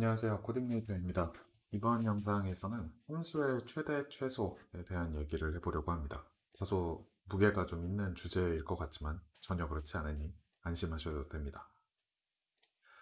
안녕하세요. 코딩레이터입니다. 이번 영상에서는 함수의 최대 최소에 대한 얘기를 해보려고 합니다. 다소 무게가 좀 있는 주제일 것 같지만 전혀 그렇지 않으니 안심하셔도 됩니다.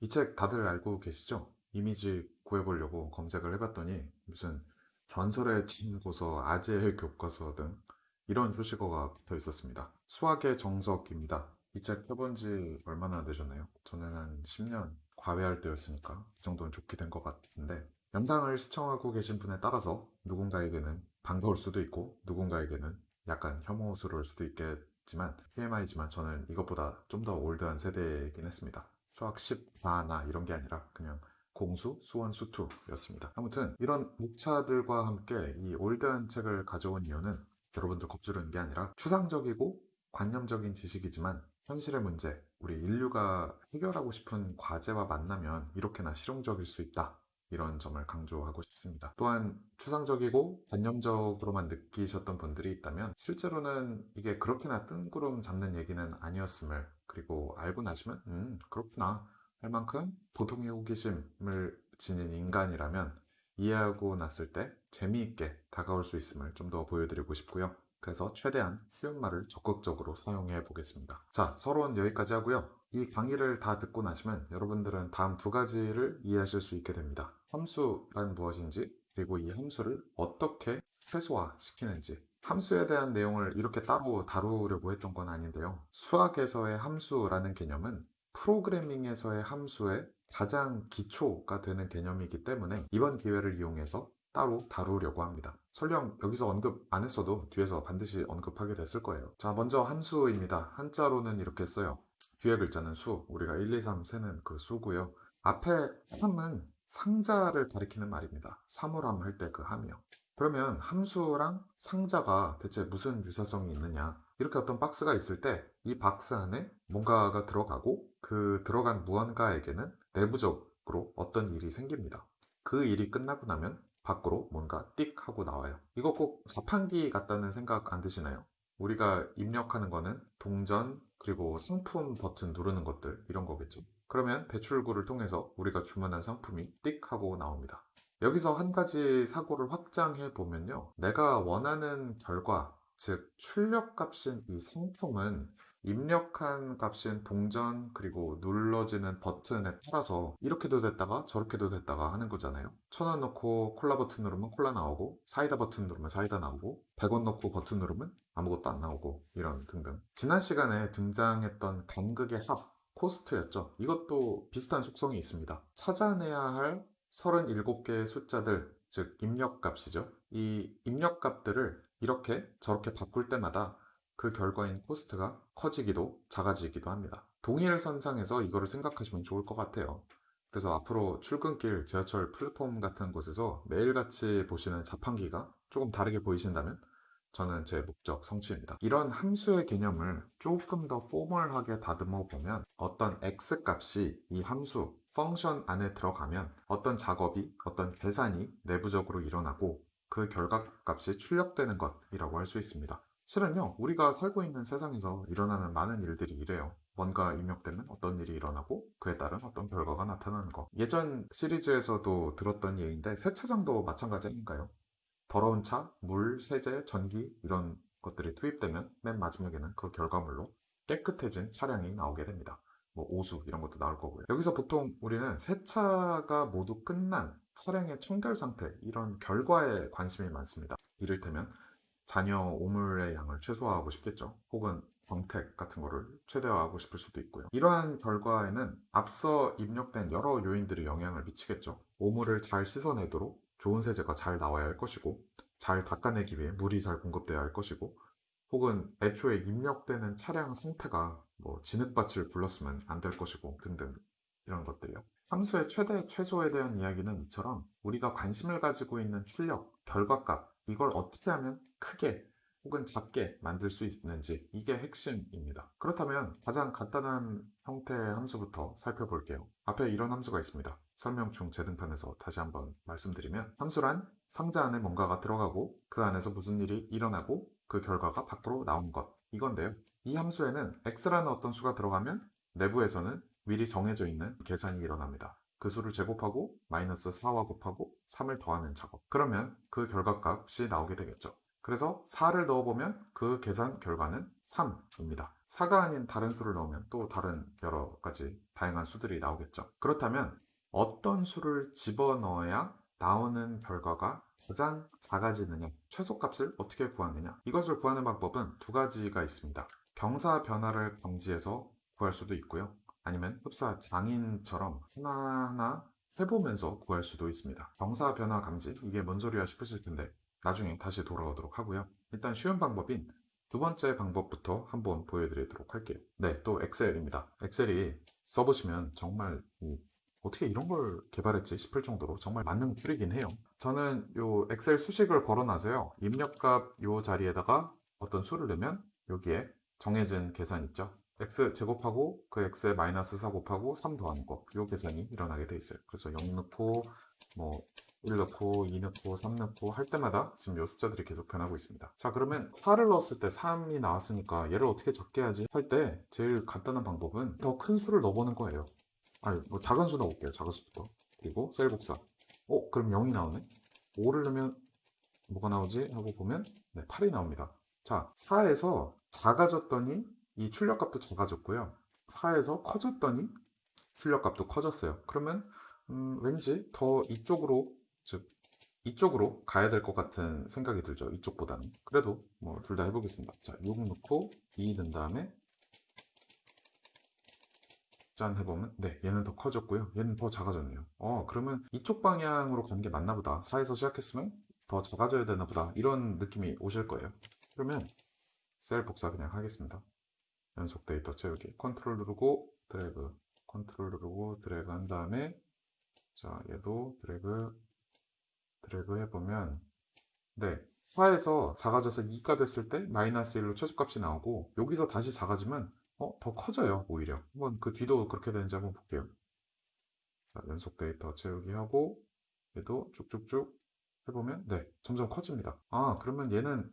이 책 다들 알고 계시죠? 이미지 구해보려고 검색을 해봤더니 무슨 전설의 친고서, 아재의 교과서 등 이런 수식어가 붙어 있었습니다. 수학의 정석입니다. 이 책 펴본 지 얼마나 되셨나요? 저는 한 10년 과외할 때였으니까 그 정도는 좋게 된 것 같은데 영상을 시청하고 계신 분에 따라서 누군가에게는 반가울 수도 있고 누군가에게는 약간 혐오스러울 수도 있겠지만 TMI지만 저는 이것보다 좀 더 올드한 세대이긴 했습니다. 수학 10과나 이런 게 아니라 그냥 공수, 수원, 수투 였습니다. 아무튼 이런 목차들과 함께 이 올드한 책을 가져온 이유는 여러분들 겁주르는 게 아니라 추상적이고 관념적인 지식이지만 현실의 문제, 우리 인류가 해결하고 싶은 과제와 만나면 이렇게나 실용적일 수 있다. 이런 점을 강조하고 싶습니다. 또한 추상적이고 관념적으로만 느끼셨던 분들이 있다면 실제로는 이게 그렇게나 뜬구름 잡는 얘기는 아니었음을 그리고 알고 나시면 음 그렇구나 할 만큼 보통의 호기심을 지닌 인간이라면 이해하고 났을 때 재미있게 다가올 수 있음을 좀 더 보여드리고 싶고요. 그래서 최대한 쉬운 말을 적극적으로 사용해 보겠습니다. 자, 서론 여기까지 하고요. 이 강의를 다 듣고 나시면 여러분들은 다음 두 가지를 이해하실 수 있게 됩니다. 함수란 무엇인지, 그리고 이 함수를 어떻게 최소화 시키는지. 함수에 대한 내용을 이렇게 따로 다루려고 했던 건 아닌데요. 수학에서의 함수라는 개념은 프로그래밍에서의 함수의 가장 기초가 되는 개념이기 때문에 이번 기회를 이용해서 따로 다루려고 합니다. 설령 여기서 언급 안 했어도 뒤에서 반드시 언급하게 됐을 거예요. 자, 먼저 함수입니다. 한자로는 이렇게 써요. 뒤에 글자는 수, 우리가 1, 2, 3 세는 그 수고요. 앞에 함은 상자를 가리키는 말입니다. 사물함 할 때 그 함이요. 그러면 함수랑 상자가 대체 무슨 유사성이 있느냐? 이렇게 어떤 박스가 있을 때 이 박스 안에 뭔가가 들어가고 그 들어간 무언가에게는 내부적으로 어떤 일이 생깁니다. 그 일이 끝나고 나면 밖으로 뭔가 띡 하고 나와요. 이거 꼭 자판기 같다는 생각 안 드시나요? 우리가 입력하는 거는 동전 그리고 상품 버튼 누르는 것들 이런 거겠죠. 그러면 배출구를 통해서 우리가 주문한 상품이 띡 하고 나옵니다. 여기서 한 가지 사고를 확장해 보면요. 내가 원하는 결과, 즉 출력 값인 이 상품은 입력한 값인 동전 그리고 눌러지는 버튼에 따라서 이렇게도 됐다가 저렇게도 됐다가 하는 거잖아요. 천 원 넣고 콜라 버튼 누르면 콜라 나오고 사이다 버튼 누르면 사이다 나오고 100원 넣고 버튼 누르면 아무것도 안 나오고 이런 등등. 지난 시간에 등장했던 간극의 합 cost였죠. 이것도 비슷한 속성이 있습니다. 찾아내야 할 37개의 숫자들 즉 입력값이죠. 이 입력값들을 이렇게 저렇게 바꿀 때마다 그 결과인 cost가 커지기도 작아지기도 합니다. 동일 선상에서 이거를 생각하시면 좋을 것 같아요. 그래서 앞으로 출근길 지하철 플랫폼 같은 곳에서 매일같이 보시는 자판기가 조금 다르게 보이신다면 저는 제 목적 성취입니다. 이런 함수의 개념을 조금 더 formal하게 다듬어 보면 어떤 x 값이 이 함수 function 안에 들어가면 어떤 작업이 어떤 계산이 내부적으로 일어나고 그 결과값이 출력되는 것이라고 할 수 있습니다. 실은요, 우리가 살고 있는 세상에서 일어나는 많은 일들이 이래요. 뭔가 입력되면 어떤 일이 일어나고 그에 따른 어떤 결과가 나타나는 거. 예전 시리즈에서도 들었던 예인데 세차장도 마찬가지 아닌가요? 더러운 차, 물, 세제, 전기 이런 것들이 투입되면 맨 마지막에는 그 결과물로 깨끗해진 차량이 나오게 됩니다. 뭐 오수 이런 것도 나올 거고요. 여기서 보통 우리는 세차가 모두 끝난 차량의 청결 상태 이런 결과에 관심이 많습니다. 이를테면 자녀 오물의 양을 최소화하고 싶겠죠. 혹은 광택 같은 거를 최대화하고 싶을 수도 있고요. 이러한 결과에는 앞서 입력된 여러 요인들이 영향을 미치겠죠. 오물을 잘 씻어내도록 좋은 세제가 잘 나와야 할 것이고 잘 닦아내기 위해 물이 잘 공급돼야 할 것이고 혹은 애초에 입력되는 차량 상태가 뭐 진흙밭을 불렀으면 안 될 것이고 등등 이런 것들이요. 함수의 최대 최소에 대한 이야기는 이처럼 우리가 관심을 가지고 있는 출력, 결과값 이걸 어떻게 하면 크게 혹은 작게 만들 수 있는지 이게 핵심입니다. 그렇다면 가장 간단한 형태의 함수부터 살펴볼게요. 앞에 이런 함수가 있습니다. 설명충 재등판에서 다시 한번 말씀드리면 함수란 상자 안에 뭔가가 들어가고 그 안에서 무슨 일이 일어나고 그 결과가 밖으로 나온 것 이건데요. 이 함수에는 x라는 어떤 수가 들어가면 내부에서는 미리 정해져 있는 계산이 일어납니다. 그 수를 제곱하고 마이너스 4와 곱하고 3을 더하는 작업. 그러면 그 결과값이 나오게 되겠죠. 그래서 4를 넣어보면 그 계산 결과는 3입니다. 4가 아닌 다른 수를 넣으면 또 다른 여러 가지 다양한 수들이 나오겠죠. 그렇다면 어떤 수를 집어넣어야 나오는 결과가 가장 작아지느냐, 최소값을 어떻게 구하느냐. 이것을 구하는 방법은 두 가지가 있습니다. 경사 변화를 감지해서 구할 수도 있고요. 아니면 흡사 장인처럼 하나하나 해보면서 구할 수도 있습니다. 경사 변화 감지, 이게 뭔 소리야 싶으실 텐데 나중에 다시 돌아오도록 하고요. 일단 쉬운 방법인 두 번째 방법부터 한번 보여드리도록 할게요. 네, 또 엑셀입니다. 엑셀이 써보시면 정말 이 어떻게 이런 걸 개발했지 싶을 정도로 정말 만능 줄이긴 해요. 저는 요 엑셀 수식을 걸어놔서요. 입력값 요 자리에다가 어떤 수를 넣으면 여기에 정해진 계산 있죠. X 제곱하고 그 x에 마이너스 4 곱하고 3 더하는 거. 요 계산이 일어나게 돼 있어요. 그래서 0 넣고 뭐 1 넣고 2 넣고 3 넣고 할 때마다 지금 요 숫자들이 계속 변하고 있습니다. 자 그러면 4를 넣었을 때 3이 나왔으니까 얘를 어떻게 적게 하지 할 때 제일 간단한 방법은 더 큰 수를 넣어보는 거예요. 아니 뭐 작은 수 넣어볼게요. 작은 수부터. 그리고 셀 복사. 어 그럼 0이 나오네. 5를 넣으면 뭐가 나오지? 하고 보면 네, 8이 나옵니다. 자 4에서 작아졌더니 이 출력값도 작아졌고요. 4에서 커졌더니 출력값도 커졌어요. 그러면 음, 왠지 더 이쪽으로 즉 이쪽으로 가야 될 것 같은 생각이 들죠. 이쪽보다는. 그래도 뭐 둘 다 해보겠습니다. 자, 6 넣고 2 넣은 다음에 짠 해보면 네 얘는 더 커졌고요. 얘는 더 작아졌네요. 어 그러면 이쪽 방향으로 가는 게 맞나 보다. 4에서 시작했으면 더 작아져야 되나 보다. 이런 느낌이 오실 거예요. 그러면 셀 복사 그냥 하겠습니다. 연속 데이터 채우기. 컨트롤 누르고 드래그. 컨트롤 누르고 드래그 한 다음에 자 얘도 드래그 드래그 해보면 네. 4에서 작아져서 2가 됐을 때 마이너스 1로 최소값이 나오고 여기서 다시 작아지면 어, 더 커져요 오히려. 한번 그 뒤도 그렇게 되는지 한번 볼게요. 자 연속 데이터 채우기 하고 얘도 쭉쭉쭉 해보면 네 점점 커집니다. 아 그러면 얘는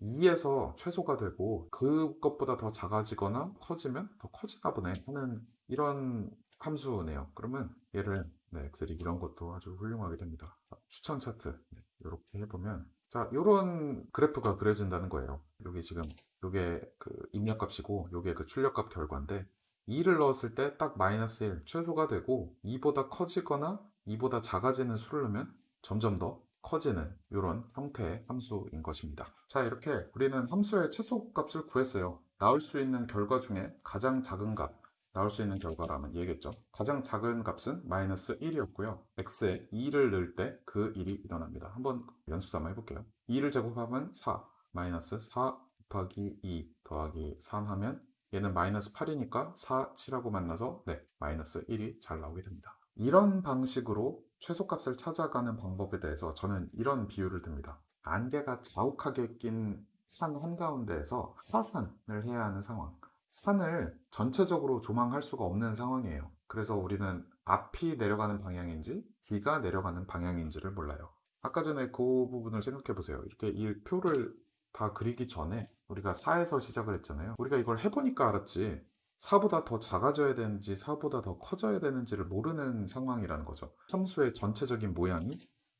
2에서 최소가 되고 그것보다 더 작아지거나 커지면 더 커지나 보네 하는 이런 함수네요. 그러면 얘를 네, 엑셀이 이런 것도 아주 훌륭하게 됩니다. 추천 차트 네, 이렇게 해보면 자 이런 그래프가 그려진다는 거예요. 여기 지금 요게 그 입력값이고 요게 그 출력값 결과인데 2를 넣었을 때 딱 마이너스 1 최소가 되고 2보다 커지거나 2보다 작아지는 수를 넣으면 점점 더 커지는 이런 형태의 함수인 것입니다. 자 이렇게 우리는 함수의 최소값을 구했어요. 나올 수 있는 결과 중에 가장 작은 값 나올 수 있는 결과라면 얘겠죠. 가장 작은 값은 마이너스 1이었고요. x에 2를 넣을 때 그 일이 일어납니다. 한번 연습 삼아 해볼게요. 2를 제곱하면 4 마이너스 4 곱하기 2 더하기 3 하면 얘는 마이너스 8이니까 4, 7하고 만나서 네 마이너스 1이 잘 나오게 됩니다. 이런 방식으로 최소값을 찾아가는 방법에 대해서 저는 이런 비유를 듭니다. 안개가 자욱하게 낀 산 한가운데에서 화산을 해야 하는 상황. 산을 전체적으로 조망할 수가 없는 상황이에요. 그래서 우리는 앞이 내려가는 방향인지 뒤가 내려가는 방향인지를 몰라요. 아까 전에 그 부분을 생각해 보세요. 이렇게 이 표를 다 그리기 전에 우리가 4에서 시작을 했잖아요. 우리가 이걸 해보니까 알았지. 4보다 더 작아져야 되는지 4보다 더 커져야 되는지를 모르는 상황이라는 거죠. 함수의 전체적인 모양이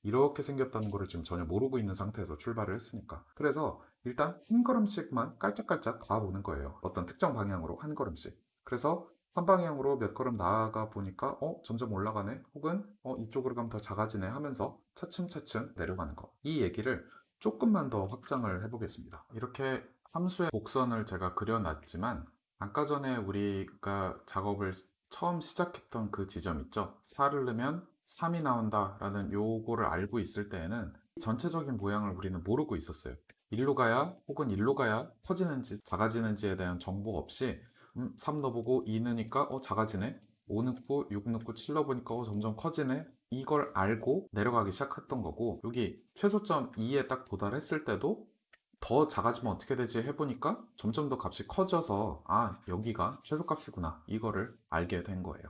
이렇게 생겼다는 것을 지금 전혀 모르고 있는 상태에서 출발을 했으니까. 그래서 일단 한 걸음씩만 깔짝깔짝 가보는 거예요. 어떤 특정 방향으로 한 걸음씩. 그래서 한 방향으로 몇 걸음 나아가 보니까 어 점점 올라가네 혹은 어 이쪽으로 가면 더 작아지네 하면서 차츰차츰 내려가는 거. 이 얘기를 조금만 더 확장을 해보겠습니다. 이렇게 함수의 곡선을 제가 그려놨지만 아까 전에 우리가 작업을 처음 시작했던 그 지점 있죠? 4를 넣으면 3이 나온다 라는 요거를 알고 있을 때에는 전체적인 모양을 우리는 모르고 있었어요. 일로 가야 혹은 일로 가야 커지는지 작아지는지에 대한 정보 없이 음, 3 넣어보고 2 넣으니까 어 작아지네 5 넣고 6 넣고 7 넣어보니까 어 점점 커지네 이걸 알고 내려가기 시작했던 거고 여기 최소점 2에 딱 도달했을 때도 더 작아지면 어떻게 되지 해보니까 점점 더 값이 커져서 아 여기가 최소값이구나. 이거를 알게 된 거예요.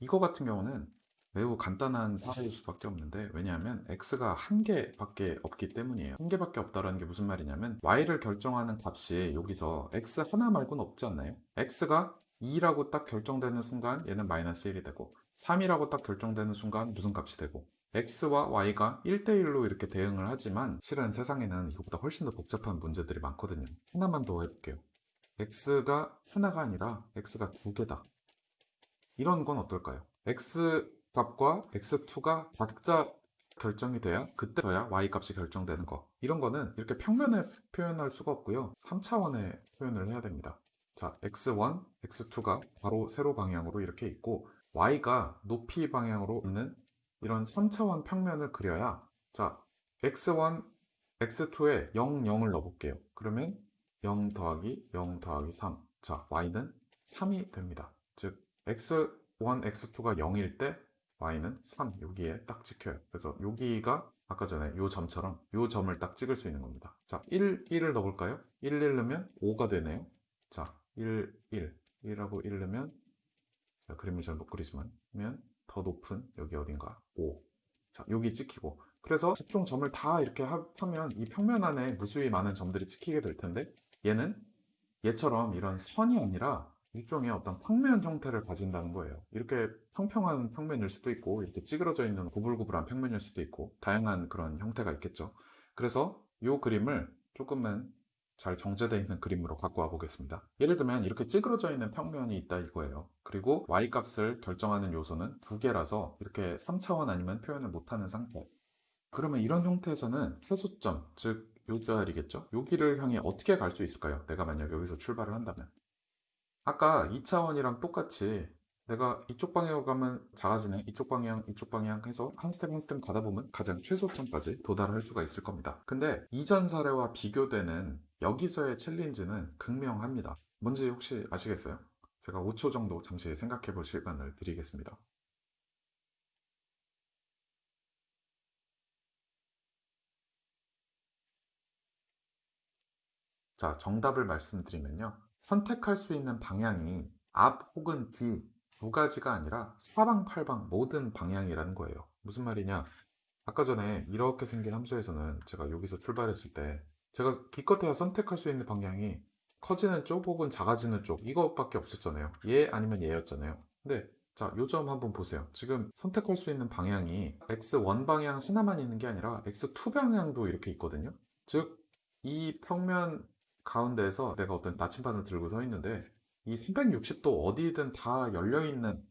이거 같은 경우는 매우 간단한 사례일 수밖에 없는데 왜냐하면 x가 한 개밖에 없기 때문이에요. 한 개밖에 없다는 게 무슨 말이냐면 y를 결정하는 값이 여기서 x 하나 말고는 없지 않나요? x가 2라고 딱 결정되는 순간 얘는 마이너스 1이 되고 3이라고 딱 결정되는 순간 무슨 값이 되고 x와 y가 1대1로 이렇게 대응을 하지만 실은 세상에는 이것보다 훨씬 더 복잡한 문제들이 많거든요. 하나만 더 해볼게요. x가 하나가 아니라 x가 두 개다. 이런 건 어떨까요? x 값과 x2가 각자 결정이 돼야 그때서야 y 값이 결정되는 거. 이런 거는 이렇게 평면에 표현할 수가 없고요. 3차원에 표현을 해야 됩니다. 자, x1, x2가 바로 세로 방향으로 이렇게 있고 y가 높이 방향으로 있는 이런 3차원 평면을 그려야 자, x1, x2에 0, 0을 넣어볼게요. 그러면 0 더하기 0 더하기 3. 자, y는 3이 됩니다. 즉, x1, x2가 0일 때 y는 3 여기에 딱 찍혀요. 그래서 여기가 아까 전에 요 점처럼 요 점을 딱 찍을 수 있는 겁니다. 자, 1, 1을 넣어볼까요? 1, 1 넣으면 5가 되네요. 자, 1, 1, 1하고 1 넣으면 자, 그림을 잘 못 그리지만 면 더 높은 여기 어딘가 5. 자, 여기 찍히고 그래서 각종 점을 다 이렇게 하- 하면 이 평면 안에 무수히 많은 점들이 찍히게 될 텐데 얘는 얘처럼 이런 선이 아니라 일종의 어떤 평면 형태를 가진다는 거예요. 이렇게 평평한 평면일 수도 있고, 이렇게 찌그러져 있는 구불구불한 평면일 수도 있고, 다양한 그런 형태가 있겠죠. 그래서 이 그림을 조금만 잘 정제되어 있는 그림으로 갖고 와 보겠습니다. 예를 들면 이렇게 찌그러져 있는 평면이 있다 이거예요. 그리고 y 값을 결정하는 요소는 두 개라서 이렇게 3차원 아니면 표현을 못하는 상태. 그러면 이런 형태에서는 최소점, 즉 요 자리겠죠? 여기를 향해 어떻게 갈 수 있을까요? 내가 만약 여기서 출발을 한다면. 아까 2차원이랑 똑같이 내가 이쪽 방향으로 가면 작아지네 이쪽 방향 이쪽 방향 해서 한 스텝 한 스텝 가다 보면 가장 최소점까지 도달할 수가 있을 겁니다 근데 이전 사례와 비교되는 여기서의 challenge는 극명합니다 뭔지 혹시 아시겠어요? 제가 5초 정도 잠시 생각해 볼 시간을 드리겠습니다 자, 정답을 말씀드리면요. 선택할 수 있는 방향이 앞 혹은 뒤 두 가지가 아니라 사방팔방 모든 방향이라는 거예요. 무슨 말이냐? 아까 전에 이렇게 생긴 함수에서는 제가 여기서 출발했을 때 제가 기껏해야 선택할 수 있는 방향이 커지는 쪽 혹은 작아지는 쪽 이것밖에 없었잖아요. 얘 아니면 얘였잖아요. 근데 자, 요점 한번 보세요. 지금 선택할 수 있는 방향이 x1 방향 하나만 있는 게 아니라 x2 방향도 이렇게 있거든요. 즉, 이 평면 가운데에서 내가 어떤 나침반을 들고 서 있는데 이 360도 어디든 다 열려있는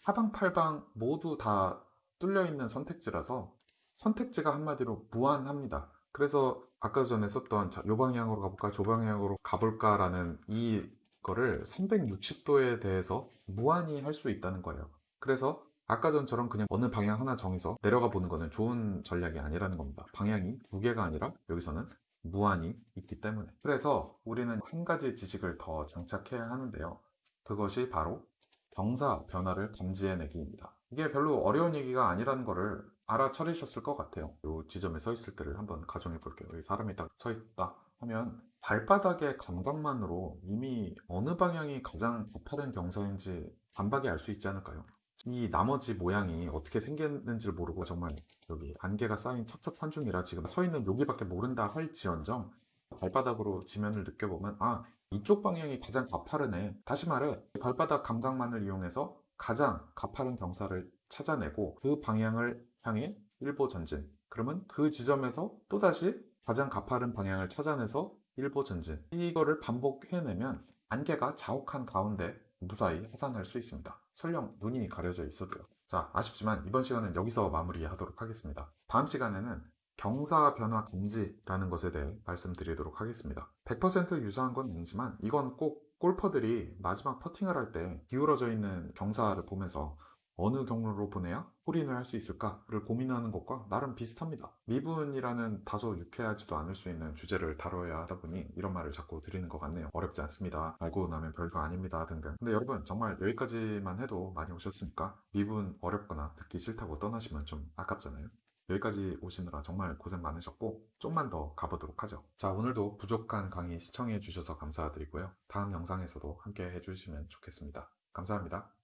사방팔방 모두 다 뚫려있는 선택지라서 선택지가 한마디로 무한합니다. 그래서 아까 전에 썼던 자, 요 방향으로 가볼까 저 방향으로 가볼까 라는 이거를 360도에 대해서 무한히 할 수 있다는 거예요. 그래서 아까 전처럼 그냥 어느 방향 하나 정해서 내려가 보는 거는 좋은 전략이 아니라는 겁니다. 방향이 두 개가 아니라 여기서는 무한히 있기 때문에. 그래서 우리는 한 가지 지식을 더 장착해야 하는데요. 그것이 바로 경사 변화를 감지해내기입니다. 이게 별로 어려운 얘기가 아니라는 거를 알아차리셨을 것 같아요. 이 지점에 서 있을 때를 한번 가정해 볼게요. 여기 사람이 딱 서 있다 하면 발바닥의 감각만으로 이미 어느 방향이 가장 가파른 경사인지 단박에 알수 있지 않을까요? 이 나머지 모양이 어떻게 생겼는지 를 모르고 정말 여기 안개가 쌓인 첩첩한 중이라 지금 서 있는 여기밖에 모른다 할지언정 발바닥으로 지면을 느껴보면 아 이쪽 방향이 가장 가파르네. 다시 말해 발바닥 감각만을 이용해서 가장 가파른 경사를 찾아내고 그 방향을 향해 일보 전진. 그러면 그 지점에서 또다시 가장 가파른 방향을 찾아내서 일보 전진. 이거를 반복해내면 안개가 자욱한 가운데 무사히 하산할 수 있습니다. 설령 눈이 가려져 있어도요. 자, 아쉽지만 이번 시간은 여기서 마무리하도록 하겠습니다. 다음 시간에는 경사 변화 감지라는 것에 대해 말씀드리도록 하겠습니다. 100% 유사한 건 아니지만 이건 꼭 골퍼들이 마지막 퍼팅을 할 때 기울어져 있는 경사를 보면서 어느 경로로 보내야 홀인을 할 수 있을까를 고민하는 것과 나름 비슷합니다. 미분이라는 다소 유쾌하지도 않을 수 있는 주제를 다뤄야 하다 보니 이런 말을 자꾸 드리는 것 같네요. 어렵지 않습니다. 알고 나면 별거 아닙니다 등등. 근데 여러분 정말 여기까지만 해도 많이 오셨으니까 미분 어렵거나 듣기 싫다고 떠나시면 좀 아깝잖아요. 여기까지 오시느라 정말 고생 많으셨고 좀만 더 가보도록 하죠. 자 오늘도 부족한 강의 시청해 주셔서 감사드리고요. 다음 영상에서도 함께 해주시면 좋겠습니다. 감사합니다.